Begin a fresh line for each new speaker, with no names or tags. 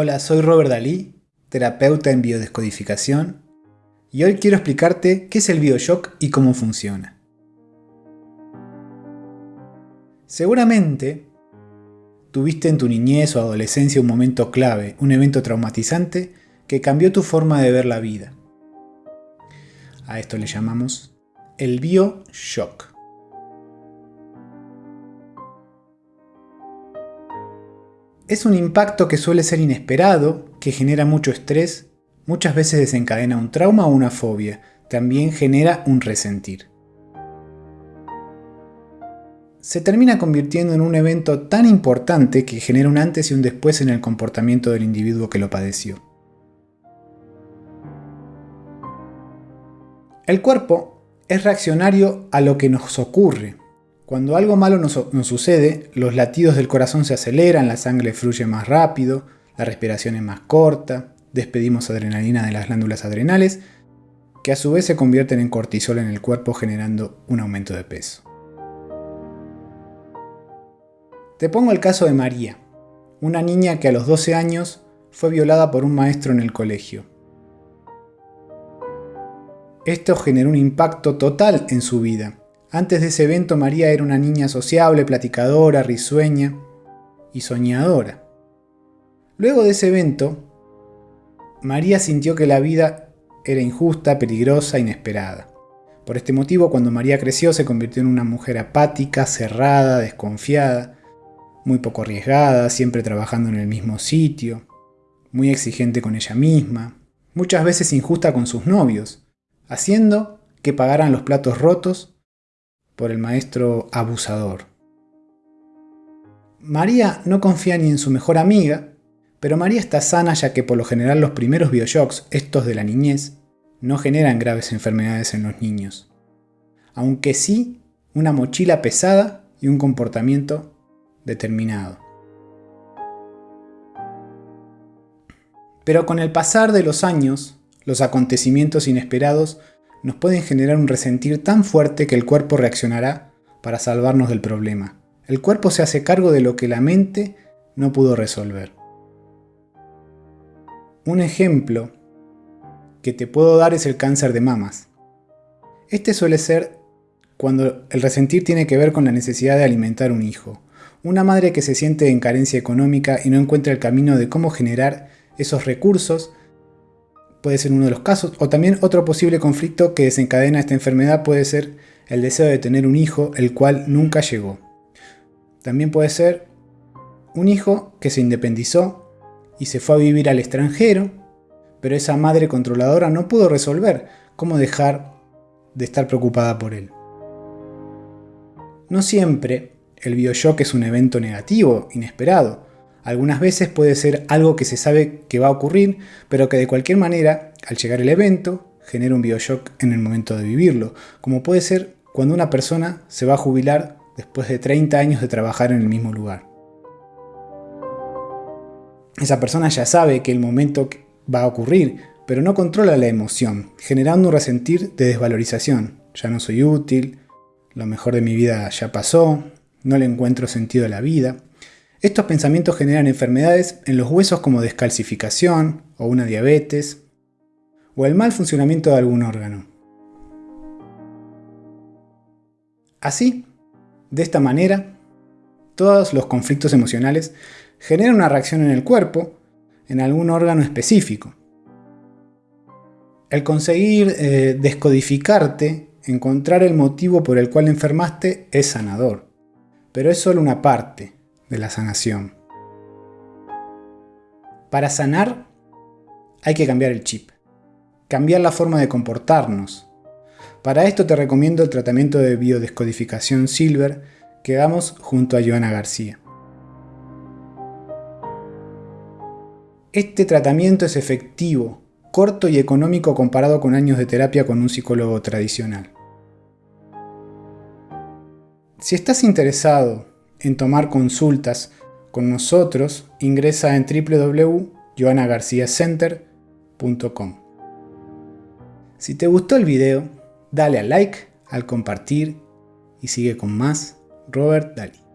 Hola, soy Robert Dalí, terapeuta en biodescodificación, y hoy quiero explicarte qué es el Bioshock y cómo funciona. Seguramente tuviste en tu niñez o adolescencia un momento clave, un evento traumatizante que cambió tu forma de ver la vida. A esto le llamamos el Bioshock. Es un impacto que suele ser inesperado, que genera mucho estrés, muchas veces desencadena un trauma o una fobia, también genera un resentir. Se termina convirtiendo en un evento tan importante que genera un antes y un después en el comportamiento del individuo que lo padeció. El cuerpo es reaccionario a lo que nos ocurre, cuando algo malo nos, sucede, los latidos del corazón se aceleran, la sangre fluye más rápido, la respiración es más corta, despedimos adrenalina de las glándulas adrenales, que a su vez se convierten en cortisol en el cuerpo generando un aumento de peso. Te pongo el caso de María, una niña que a los 12 años fue violada por un maestro en el colegio. Esto generó un impacto total en su vida, antes de ese evento María era una niña sociable, platicadora, risueña y soñadora. Luego de ese evento, María sintió que la vida era injusta, peligrosa, inesperada. Por este motivo, cuando María creció, se convirtió en una mujer apática, cerrada, desconfiada, muy poco arriesgada, siempre trabajando en el mismo sitio, muy exigente con ella misma, muchas veces injusta con sus novios, haciendo que pagaran los platos rotos por el maestro abusador. María no confía ni en su mejor amiga, pero María está sana ya que por lo general los primeros bioshocks, estos de la niñez, no generan graves enfermedades en los niños. Aunque sí una mochila pesada y un comportamiento determinado. Pero con el pasar de los años, los acontecimientos inesperados nos pueden generar un resentir tan fuerte que el cuerpo reaccionará para salvarnos del problema. El cuerpo se hace cargo de lo que la mente no pudo resolver. Un ejemplo que te puedo dar es el cáncer de mamas. Este suele ser cuando el resentir tiene que ver con la necesidad de alimentar un hijo. Una madre que se siente en carencia económica y no encuentra el camino de cómo generar esos recursos puede ser uno de los casos, o también otro posible conflicto que desencadena esta enfermedad puede ser el deseo de tener un hijo el cual nunca llegó. También puede ser un hijo que se independizó y se fue a vivir al extranjero, pero esa madre controladora no pudo resolver cómo dejar de estar preocupada por él. No siempre el bioshock es un evento negativo, inesperado, algunas veces puede ser algo que se sabe que va a ocurrir, pero que de cualquier manera, al llegar el evento, genera un bioshock en el momento de vivirlo, como puede ser cuando una persona se va a jubilar después de 30 años de trabajar en el mismo lugar. Esa persona ya sabe que el momento va a ocurrir, pero no controla la emoción, generando un resentir de desvalorización. Ya no soy útil, lo mejor de mi vida ya pasó, no le encuentro sentido a la vida. Estos pensamientos generan enfermedades en los huesos como descalcificación o una diabetes o el mal funcionamiento de algún órgano. Así, de esta manera, todos los conflictos emocionales generan una reacción en el cuerpo, en algún órgano específico. El conseguir eh, descodificarte, encontrar el motivo por el cual enfermaste, es sanador. Pero es solo una parte de la sanación. Para sanar hay que cambiar el chip, cambiar la forma de comportarnos. Para esto te recomiendo el tratamiento de biodescodificación Silver que damos junto a Joana García. Este tratamiento es efectivo, corto y económico comparado con años de terapia con un psicólogo tradicional. Si estás interesado en tomar consultas con nosotros, ingresa en www.joanagarciacenter.com. Si te gustó el video, dale al like, al compartir y sigue con más Robert Daly.